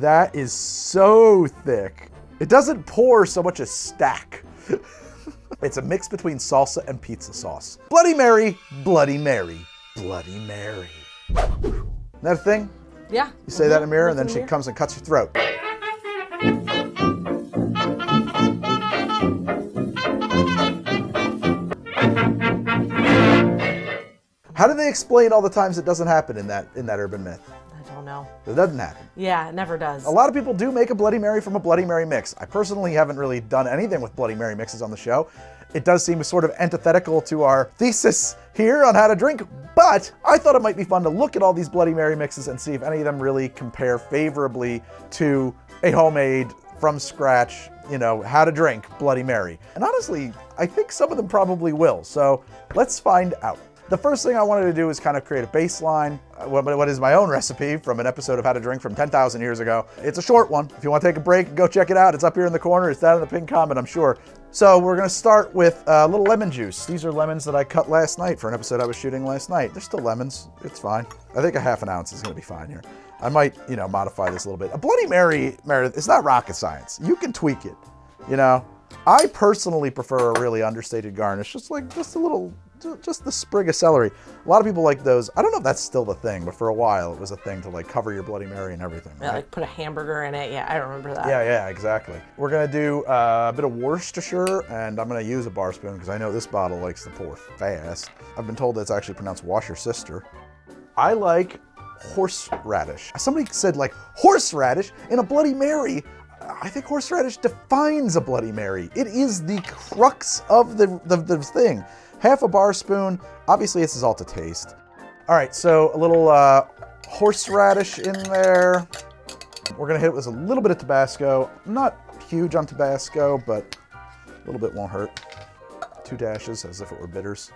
That is so thick. It doesn't pour so much as stack. it's a mix between salsa and pizza sauce. Bloody Mary, Bloody Mary, Bloody Mary. Isn't that a thing? Yeah. You say that in a mirror, and then she mirror. comes and cuts your throat. How do they explain all the times it doesn't happen in that in that urban myth? Don't know. It doesn't happen. Yeah, it never does. A lot of people do make a Bloody Mary from a Bloody Mary mix. I personally haven't really done anything with Bloody Mary mixes on the show. It does seem sort of antithetical to our thesis here on how to drink, but I thought it might be fun to look at all these Bloody Mary mixes and see if any of them really compare favorably to a homemade, from scratch, you know, how to drink Bloody Mary. And honestly, I think some of them probably will. So let's find out. The first thing I wanted to do is kind of create a baseline. uh, What, is my own recipe from an episode of How to Drink from 10,000 years ago. It's a short one. If you want to take a break, go check it out. It's up here in the corner. It's down in the pinned comment, I'm sure. So we're going to start with a little lemon juice. These are lemons that I cut last night for an episode I was shooting last night. They're still lemons. It's fine. I think a half an ounce is going to be fine here. I might, you know, modify this a little bit. A Bloody Mary, Meredith, it's not rocket science. You can tweak it, you know. I personally prefer a really understated garnish, just like just a little, just the sprig of celery. A lot of people like those. I don't know if that's still the thing, but for a while it was a thing to like cover your Bloody Mary and everything. Yeah, right? like put a hamburger in it. Yeah, I remember that. Yeah, yeah, exactly. We're gonna do uh, a bit of Worcestershire, and I'm gonna use a bar spoon because I know this bottle likes to pour fast. I've been told that it's actually pronounced washer sister. I like horseradish. Somebody said like horseradish in a Bloody Mary. I think horseradish defines a Bloody Mary. It is the crux of the, the, the thing. Half a bar spoon. Obviously, this is all to taste. All right, so a little uh, horseradish in there. We're gonna hit it with a little bit of Tabasco. Not huge on Tabasco, but a little bit won't hurt. Two dashes, as if it were bitters.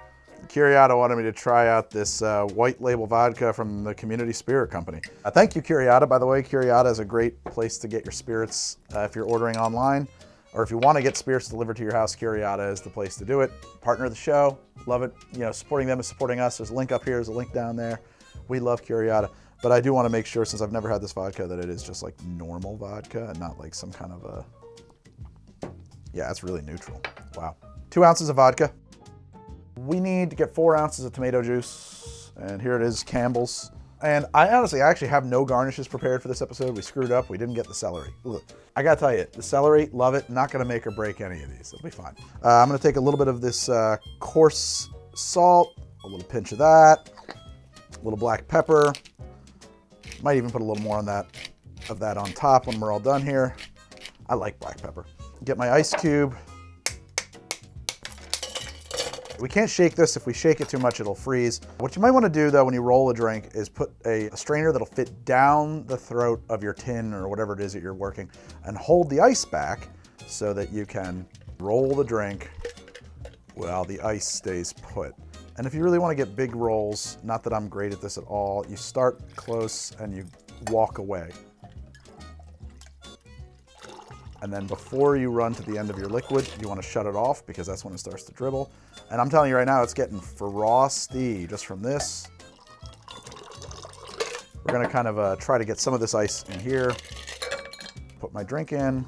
Curiada wanted me to try out this uh, white label vodka from the Community Spirit Company. Uh, thank you, Curiada. By the way, Curiada is a great place to get your spirits uh, if you're ordering online, or if you want to get spirits delivered to your house. Curiada is the place to do it. Partner of the show, love it. You know, supporting them is supporting us. There's a link up here. There's a link down there. We love Curiada. But I do want to make sure, since I've never had this vodka, that it is just like normal vodka and not like some kind of a. Yeah, it's really neutral. Wow. Two ounces of vodka. We need to get four ounces of tomato juice. And here it is, Campbell's. And I honestly, I actually have no garnishes prepared for this episode. We screwed up. We didn't get the celery. I gotta tell you, the celery, love it. Not gonna make or break any of these. It'll be fine. Uh, I'm gonna take a little bit of this uh, coarse salt, a little pinch of that, a little black pepper. Might even put a little more on that of that on top when we're all done here. I like black pepper. Get my ice cube. We can't shake this. If we shake it too much, it'll freeze. What you might want to do though when you roll a drink is put a, a strainer that'll fit down the throat of your tin or whatever it is that you're working and hold the ice back so that you can roll the drink while the ice stays put. And if you really want to get big rolls, not that I'm great at this at all, you start close and you walk away. And then before you run to the end of your liquid, you want to shut it off because that's when it starts to dribble. And I'm telling you right now, it's getting frosty just from this. We're gonna kind of uh, try to get some of this ice in here. Put my drink in.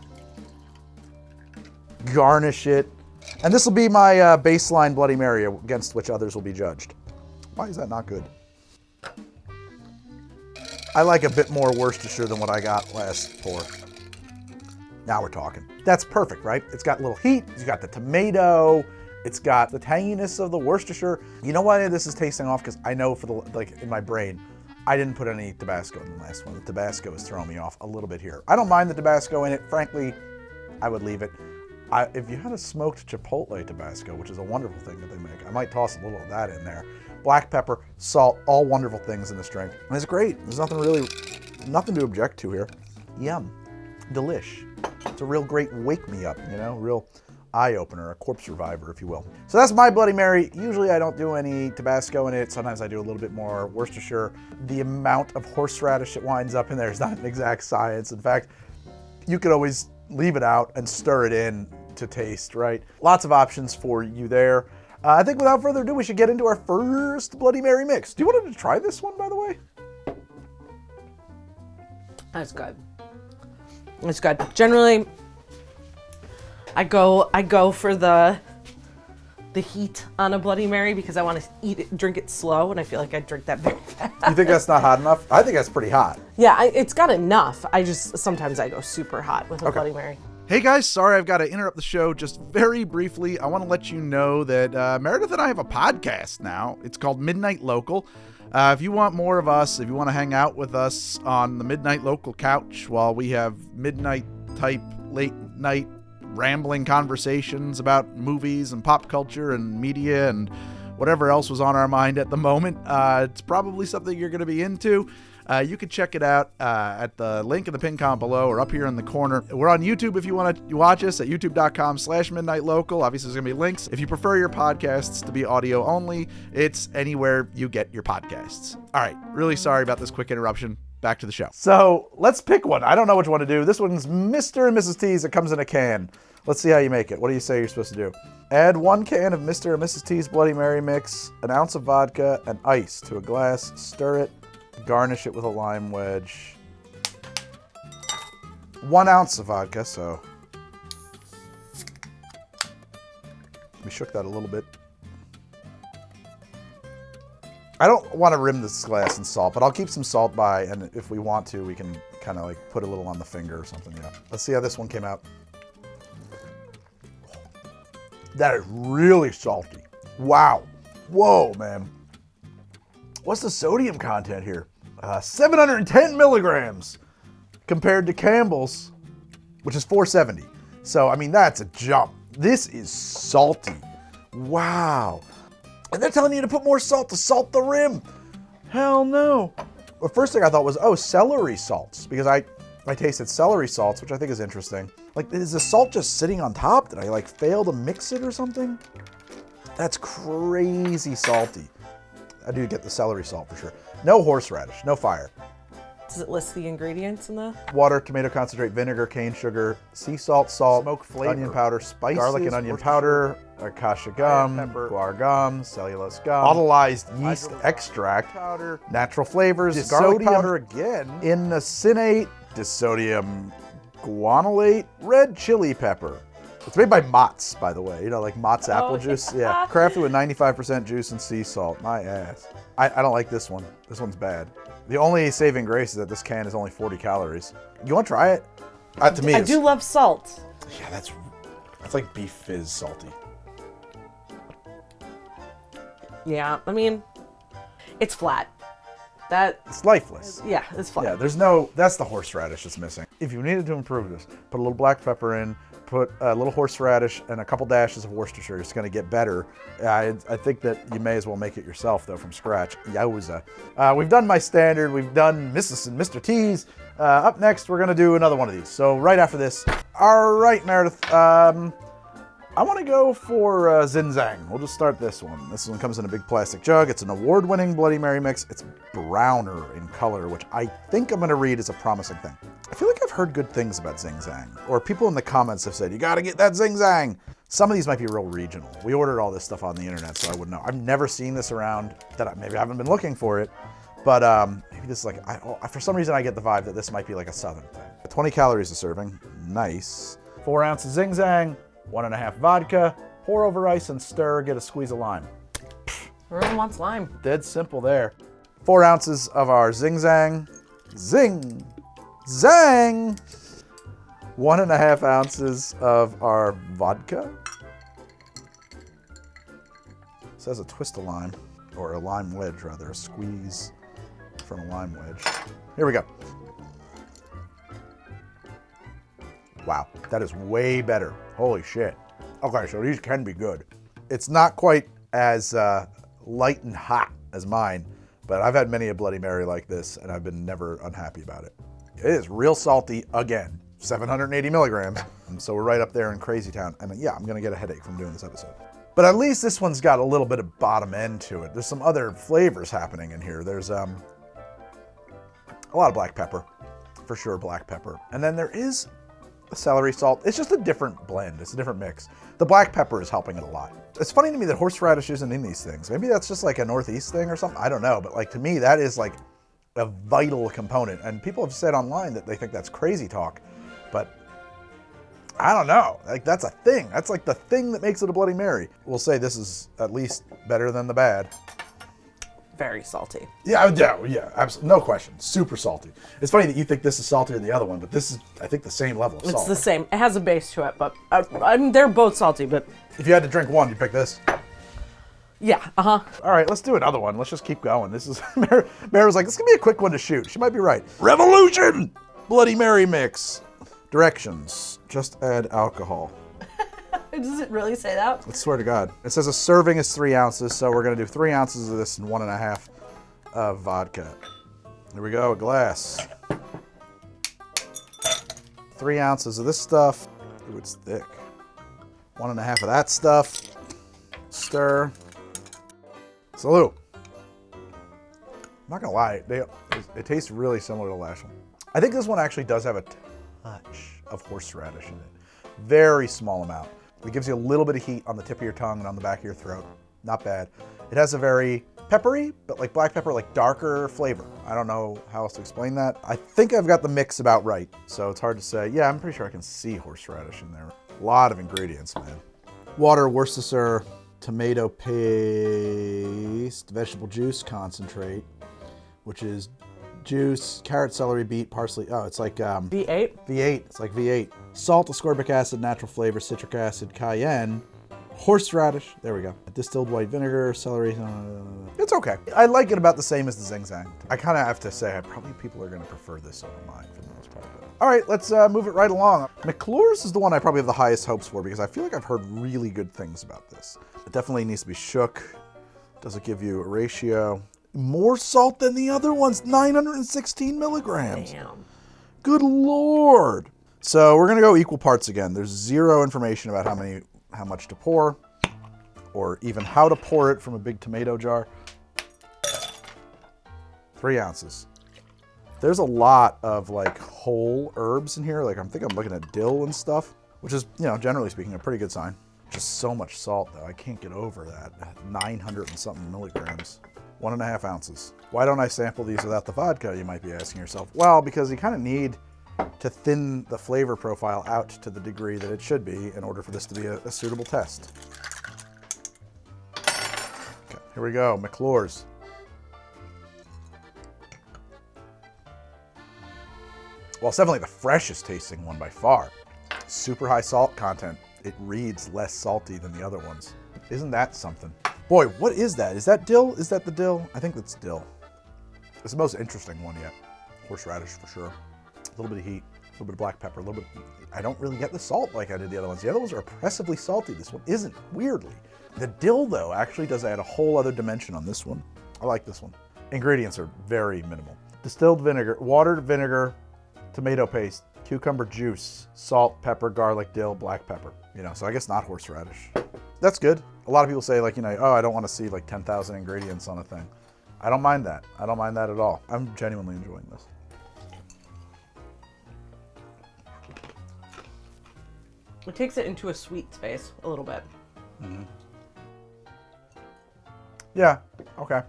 Garnish it. And this will be my uh, baseline Bloody Mary against which others will be judged. Why is that not good? I like a bit more Worcestershire than what I got last pour. Now we're talking. That's perfect, right? It's got a little heat, it's got the tomato, it's got the tanginess of the Worcestershire. You know why this is tasting off? Because I know for the, like in my brain, I didn't put any Tabasco in the last one. The Tabasco is throwing me off a little bit here. I don't mind the Tabasco in it. Frankly, I would leave it. I, if you had a smoked chipotle Tabasco, which is a wonderful thing that they make, I might toss a little of that in there. Black pepper, salt, all wonderful things in this drink. And it's great. There's nothing really, nothing to object to here. Yum. Delish. It's a real great wake me up, you know, real eye opener, a corpse reviver, if you will. So that's my Bloody Mary. Usually I don't do any Tabasco in it. Sometimes I do a little bit more Worcestershire. The amount of horseradish that winds up in there is not an exact science. In fact, you could always leave it out and stir it in to taste, right? Lots of options for you there. Uh, I think without further ado, we should get into our first Bloody Mary mix. Do you want to try this one, by the way? That's good. It's good. Generally, I go I go for the the heat on a Bloody Mary because I want to eat it, drink it slow, and I feel like I drink that very fast. You think that's not hot enough? I think that's pretty hot. Yeah, I, it's got enough. I just sometimes I go super hot with a Bloody Mary. Hey guys, sorry I've got to interrupt the show just very briefly. I want to let you know that uh, Meredith and I have a podcast now. It's called Midnight Local. Uh, if you want more of us, if you want to hang out with us on the Midnight Local couch while we have midnight type, late night rambling conversations about movies and pop culture and media and whatever else was on our mind at the moment, uh, it's probably something you're going to be into. Uh, you can check it out uh, at the link in the pin comment below or up here in the corner. We're on YouTube if you want to watch us at youtube.com slash midnight local. Obviously, there's going to be links. If you prefer your podcasts to be audio only, it's anywhere you get your podcasts. All right, really sorry about this quick interruption. Back to the show. So let's pick one. I don't know which one to do. This one's Mr. and Mrs. T's. It comes in a can. Let's see how you make it. What do you say you're supposed to do? Add one can of Mr. and Mrs. T's Bloody Mary mix, an ounce of vodka, and ice to a glass. Stir it. Garnish it with a lime wedge. One ounce of vodka, so. We shook that a little bit. I don't want to rim this glass in salt, but I'll keep some salt by, and if we want to, we can kind of like put a little on the finger or something, yeah. Let's see how this one came out. That is really salty. Wow. Whoa, man. What's the sodium content here? Uh, 710 milligrams compared to Campbell's, which is 470. So, I mean, that's a jump. This is salty. Wow. And they're telling you to put more salt to salt the rim. Hell no. The first thing I thought was, oh, celery salts, because I, I tasted celery salts, which I think is interesting. Like, is the salt just sitting on top? Did I like fail to mix it or something? That's crazy salty. I do get the celery salt for sure. No horseradish, no fire. Does it list the ingredients in the? Water, tomato concentrate, vinegar, cane sugar, sea salt, salt, smoke flavor, onion powder, spices, garlic and onion powder, acacia gum, pepper, guar gum, cellulose gum, autolyzed yeast extract, powder, natural flavors, garlic powder again, inosinate, disodium guanylate, red chili pepper. It's made by Mott's, by the way. You know, like Mott's apple juice. Yeah, crafted with 95% juice and sea salt. My ass. I, I don't like this one. This one's bad. The only saving grace is that this can is only 40 calories. You want to try it? Uh, to me, I do love salt. Yeah, that's that's like beef fizz salty. Yeah, I mean, it's flat. That It's lifeless. yeah, it's flat. Yeah, there's no. That's the horseradish that's missing. If you needed to improve this, put a little black pepper in, put a little horseradish and a couple dashes of Worcestershire. It's going to get better. I, I think that you may as well make it yourself though from scratch. Yowza. Uh, we've done my standard. We've done Mrs. and Mr. T's. Uh, up next, we're going to do another one of these. So right after this. All right, Meredith. Um, I want to go for uh, Zing Zang. We'll just start this one. This one comes in a big plastic jug. It's an award-winning Bloody Mary mix. It's browner in color, which I think I'm going to read as a promising thing. I feel like I've heard good things about Zing Zang, or people in the comments have said, you got to get that Zing Zang. Some of these might be real regional. We ordered all this stuff on the internet, so I wouldn't know. I've never seen this around, that I, maybe I haven't been looking for it, but um, maybe this is like, I, oh, for some reason I get the vibe that this might be like a southern thing. 20 calories a serving, nice. Four ounces Zing Zang, one and a half vodka, pour over ice and stir, get a squeeze of lime. Everyone wants lime. Dead simple there. Four ounces of our Zing Zang, Zing, Zang. One and a half ounces of our vodka. says a twist of lime, or a lime wedge rather, a squeeze from a lime wedge. Here we go. Wow, that is way better. Holy shit. Okay, so these can be good. It's not quite as uh, light and hot as mine, but I've had many a Bloody Mary like this, and I've been never unhappy about it. It is real salty again, 780 milligrams. And so we're right up there in Crazy Town. I And yeah, I'm gonna get a headache from doing this episode. But at least this one's got a little bit of bottom end to it. There's some other flavors happening in here. There's um, a lot of black pepper, for sure, black pepper. And then there is celery salt. It's just a different blend. It's a different mix. The black pepper is helping it a lot. It's funny to me that horseradish isn't in these things. Maybe that's just like a Northeast thing or something. I don't know. But like to me, that is like a vital component. And people have said online that they think that's crazy talk. but I don't know. Like that's a thing. That's like the thing that makes it a Bloody Mary. We'll say this is at least better than the bad. Very salty. Yeah, yeah, yeah, absolutely, no question. Super salty. It's funny that you think this is saltier than the other one, but this is, I think, the same level of It's salt. the same. It has a base to it, but uh, I mean they're both salty. But If you had to drink one, you'd pick this. yeah, uh huh. All right, let's do another one. Let's just keep going. This is Mary, Mary was like, this is gonna be a quick one to shoot. She might be right. Revolution, Bloody Mary mix. Directions: Just add alcohol. Does it really say that? I swear to God. It says a serving is three ounces, so we're gonna do three ounces of this and one and a half of vodka. Here we go, a glass. Three ounces of this stuff. Ooh, it's thick. One and a half of that stuff. Stir. Salute. I'm not gonna lie, they, it tastes really similar to the last one. I think this one actually does have a touch of horseradish in it. Very small amount. It gives you a little bit of heat on the tip of your tongue and on the back of your throat. Not bad. It has a very peppery, but like black pepper, like darker flavor. I don't know how else to explain that. I think I've got the mix about right, so it's hard to say. Yeah, I'm pretty sure I can see horseradish in there. A lot of ingredients, man. Water, Worcestershire, tomato paste, vegetable juice concentrate, which is juice, carrot, celery, beet, parsley. Oh, it's like um, V8. V8. It's like V8. Salt, ascorbic acid, natural flavor, citric acid, cayenne, horseradish. There we go. Distilled white vinegar, celery. uh, It's okay. I like it about the same as the Zing Zang. I kind of have to say, I probably people are going to prefer this over mine for the most part. But. All right, let's uh, move it right along. McClure's is the one I probably have the highest hopes for because I feel like I've heard really good things about this. It definitely needs to be shook. Does it give you a ratio? More salt than the other ones, 916 milligrams. Damn. Good lord. So we're gonna go equal parts again. There's zero information about how many, how much to pour, or even how to pour it from a big tomato jar. Three ounces. There's a lot of like whole herbs in here. Like I'm think I'm looking at dill and stuff, which is, you know, generally speaking, a pretty good sign. Just so much salt though. I can't get over that. 900 and something milligrams. One and a half ounces. Why don't I sample these without the vodka, you might be asking yourself. Well, because you kind of need to thin the flavor profile out to the degree that it should be in order for this to be a, a suitable test. Okay, here we go, McClure's. Well, it's definitely the freshest tasting one by far. Super high salt content. It reads less salty than the other ones. Isn't that something? Boy, what is that? Is that dill? Is that the dill? I think that's dill. It's the most interesting one yet. Horseradish for sure. A little bit of heat, a little bit of black pepper, a little bit. I don't really get the salt like I did the other ones. The other ones are oppressively salty. This one isn't, weirdly. The dill, though, actually does add a whole other dimension on this one. I like this one. Ingredients are very minimal. Distilled vinegar, watered vinegar, tomato paste, cucumber juice, salt, pepper, garlic, dill, black pepper. You know, so I guess not horseradish. That's good. A lot of people say like, you know, oh, I don't want to see like 10,000 ingredients on a thing. I don't mind that. I don't mind that at all. I'm genuinely enjoying this. It takes it into a sweet space a little bit. Yeah, okay.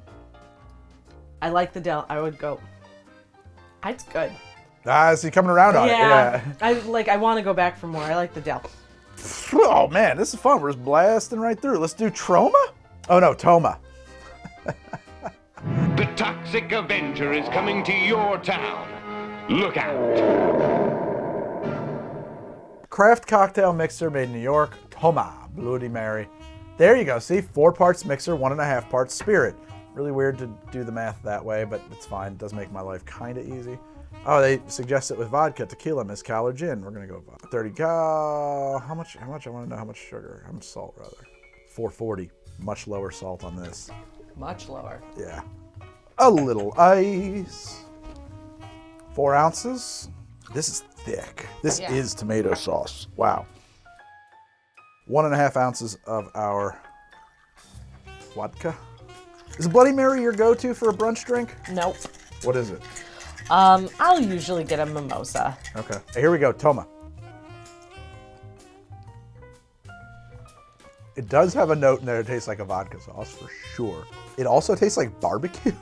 I like the dill. I would go. It's good. Ah, is he coming around on yeah. it? I like. I want to go back for more. I like the dill. Oh man, this is fun. We're just blasting right through. Let's do Troma? Oh no, Toma. The Toxic Avenger is coming to your town. Look out. Craft cocktail mixer made in New York, Toma, Bloody Mary. There you go. See, four parts mixer, one and a half parts spirit. Really weird to do the math that way, but it's fine. It does make my life kind of easy. Oh, they suggest it with vodka, tequila, mezcal, or gin. We're gonna go vodka. 30 cal. How much? How much? I want to know how much sugar. How much salt, rather. 440. Much lower salt on this. Much lower. Yeah. A little ice. Four ounces. This is thick. This Yeah. is tomato sauce. Wow. One and a half ounces of our vodka. Is Bloody Mary your go-to for a brunch drink? Nope. What is it? Um, I'll usually get a mimosa. Okay. Here we go. Toma. It does have a note in there that tastes like a vodka sauce for sure. It also tastes like barbecue.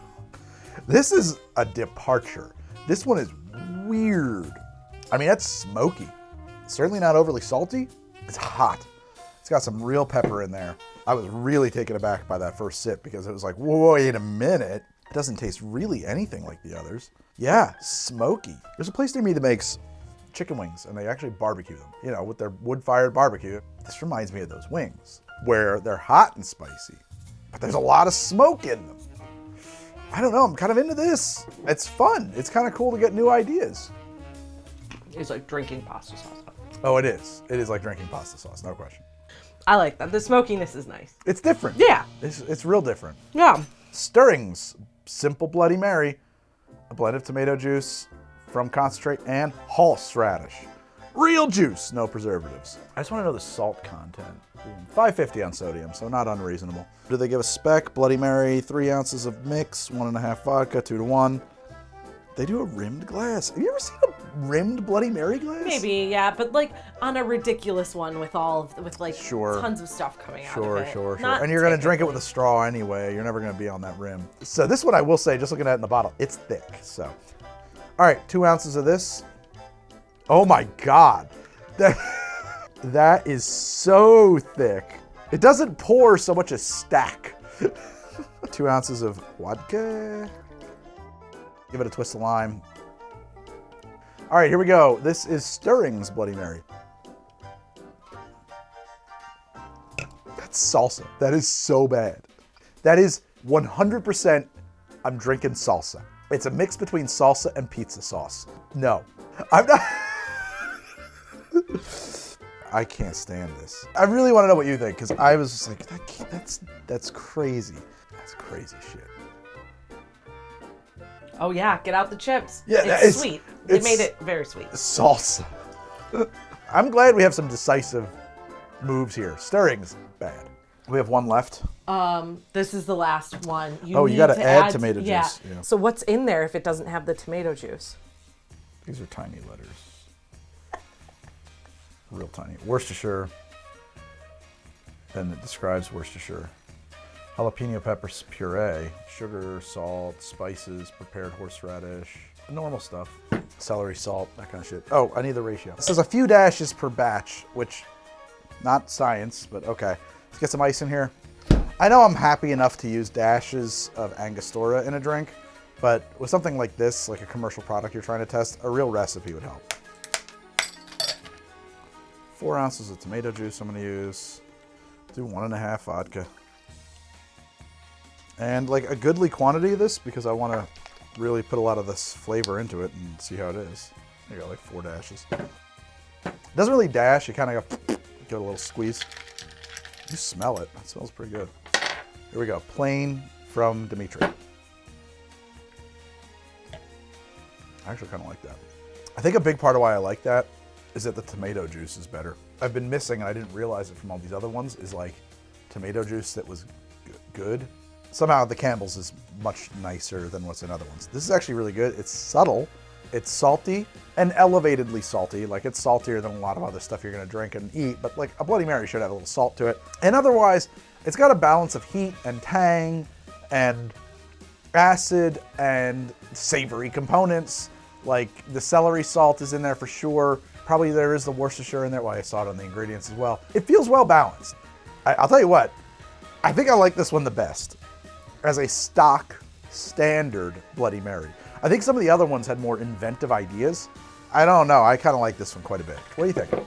This is a departure. This one is weird. I mean, that's smoky. Certainly not overly salty. It's hot. It's got some real pepper in there. I was really taken aback by that first sip because it was like, wait a minute. It doesn't taste really anything like the others. Yeah, smoky. There's a place near me that makes chicken wings and they actually barbecue them, you know, with their wood fired barbecue. This reminds me of those wings where they're hot and spicy, but there's a lot of smoke in them. I don't know, I'm kind of into this. It's fun. It's kind of cool to get new ideas. It's like drinking pasta sauce. Oh, it is. It is like drinking pasta sauce, no question. I like that. The smokiness is nice. It's different. Yeah. It's, it's real different. Yeah. Stirrings, simple Bloody Mary, a blend of tomato juice from concentrate and horseradish. Real juice, no preservatives. I just want to know the salt content. 550 on sodium, so not unreasonable. Do they give a spec? Bloody Mary, three ounces of mix, one and a half vodka, two to one. They do a rimmed glass. Have you ever seen a rimmed Bloody Mary glass? Maybe, yeah, but like on a ridiculous one with all of with like Sure. tons of stuff coming out Sure, of it. sure, sure. Not And you're going to drink it with a straw anyway. You're never going to be on that rim. So this one I will say, just looking at it in the bottle, it's thick. So, all right, two ounces of this. Oh my God. That, that is so thick. It doesn't pour so much as stack. two ounces of vodka. Give it a twist of lime. All right, here we go. This is Stirring's Bloody Mary. That's salsa. That is so bad. That is 100% I'm drinking salsa. It's a mix between salsa and pizza sauce. No, I'm not. I can't stand this. I really want to know what you think because I was just like, that that's that's crazy. That's crazy shit. Oh yeah, get out the chips. Yeah, it's is- sweet. They it's- made it very sweet. Salsa. I'm glad we have some decisive moves here. Stirring's bad. We have one left. Um, this is the last one. You Oh, you gotta to add tomato yeah. juice, yeah. So what's in there if it doesn't have the tomato juice? These are tiny letters. Real tiny. Worcestershire. And it describes Worcestershire. Jalapeno peppers puree, sugar, salt, spices, prepared horseradish, normal stuff. Celery, salt, that kind of shit. Oh, I need the ratio. It says a few dashes per batch, which, not science, but okay. Let's get some ice in here. I know I'm happy enough to use dashes of Angostura in a drink, but with something like this, like a commercial product you're trying to test, a real recipe would help. Four ounces of tomato juice I'm gonna use. Do one and a half vodka. And like a goodly quantity of this because I wanna really put a lot of this flavor into it and see how it is. There you go, like four dashes. It doesn't really dash, you kind of go, get a little squeeze. You smell it, it smells pretty good. Here we go, plain from Demitri. I actually kind of like that. I think a big part of why I like that is that the tomato juice is better. I've been missing, and I didn't realize it from all these other ones, is like tomato juice that was good. Somehow the Campbell's is much nicer than what's in other ones. This is actually really good. It's subtle, it's salty, and elevatedly salty. Like it's saltier than a lot of other stuff you're gonna drink and eat, but like a Bloody Mary should have a little salt to it. And otherwise, it's got a balance of heat and tang and acid and savory components. Like the celery salt is in there for sure. Probably there is the Worcestershire in there. Well, I saw it on the ingredients as well. It feels well balanced. I, I'll tell you what, I think I like this one the best as a stock standard Bloody Mary. I think some of the other ones had more inventive ideas. I don't know. I kind of like this one quite a bit. What do you think?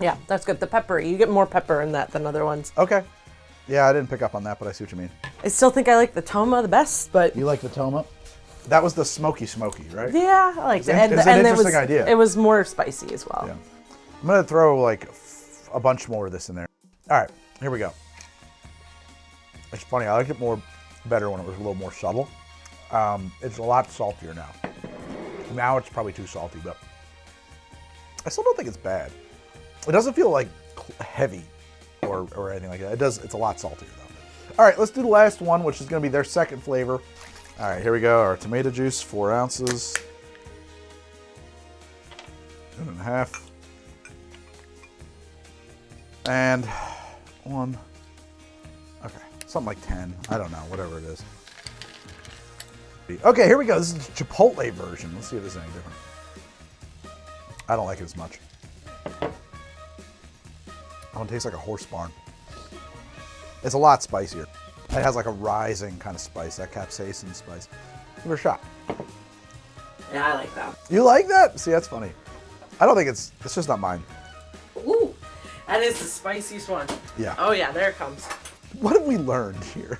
Yeah, that's good. The pepper, you get more pepper in that than other ones. Okay. Yeah, I didn't pick up on that, but I see what you mean. I still think I like the Toma the best, but You like the Toma? That was the smoky smoky, right? yeah, I liked it. in- And, it's an and it interesting was, idea. It was more spicy as well. Yeah. I'm gonna throw like f- a bunch more of this in there. All right, here we go. It's funny. I liked it more better when it was a little more subtle. Um, it's a lot saltier now. Now it's probably too salty, but I still don't think it's bad. It doesn't feel like heavy or, or anything like that. It does. It's a lot saltier though. All right, let's do the last one, which is gonna be their second flavor. All right, here we go. Our tomato juice, four ounces. Two and a half. And one. Okay, something like 10. I don't know, whatever it is. Okay, here we go. This is the Chipotle version. Let's see if this is any different. I don't like it as much. Oh, it tastes like a horse barn. It's a lot spicier. It has like a rising kind of spice, that capsaicin spice. Give it a shot. Yeah, I like that. You like that? See, that's funny. I don't think it's, it's just not mine. That is the spiciest one. Yeah. Oh yeah, there it comes. What have we learned here?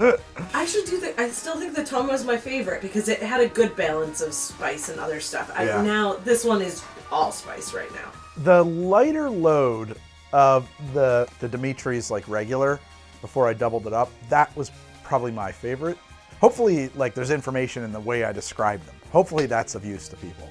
I actually do think I still think the Toma is my favorite because it had a good balance of spice and other stuff. I, Yeah. Now this one is all spice right now. the lighter load of the the Demitri's like regular before I doubled it up, that was probably my favorite. Hopefully, like there's information in the way I describe them. Hopefully that's of use to people.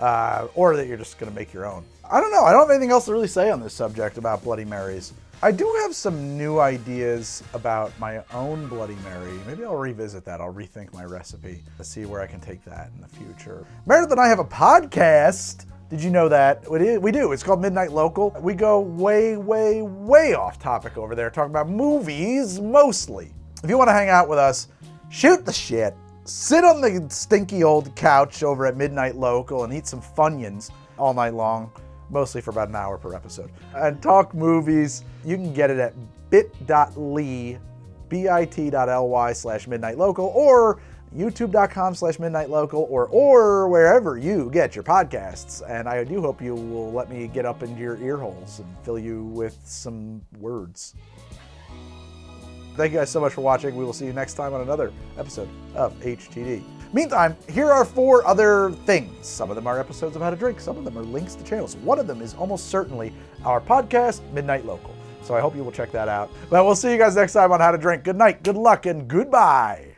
Uh, or that you're just gonna make your own. I don't know. I don't have anything else to really say on this subject about Bloody Marys. I do have some new ideas about my own Bloody Mary. Maybe I'll revisit that. I'll rethink my recipe to see where I can take that in the future. Meredith and I have a podcast. Did you know that? We do. It's called Midnight Local. We go way, way, way off topic over there, talking about movies mostly. If you want to hang out with us, shoot the shit, sit on the stinky old couch over at Midnight Local and eat some Funyuns all night long, mostly for about an hour per episode, and talk movies. You can get it at bit.ly, bit.ly slash midnight local, or youtube.com slash midnight local, or, or wherever you get your podcasts. And I do hope you will let me get up into your ear holes and fill you with some words. Thank you guys so much for watching. We will see you next time on another episode of HTD. Meantime, here are four other things. Some of them are episodes of How to Drink, some of them are links to channels. One of them is almost certainly our podcast, Midnight Local. So I hope you will check that out. But we'll see you guys next time on How to Drink. Good night, good luck, and goodbye.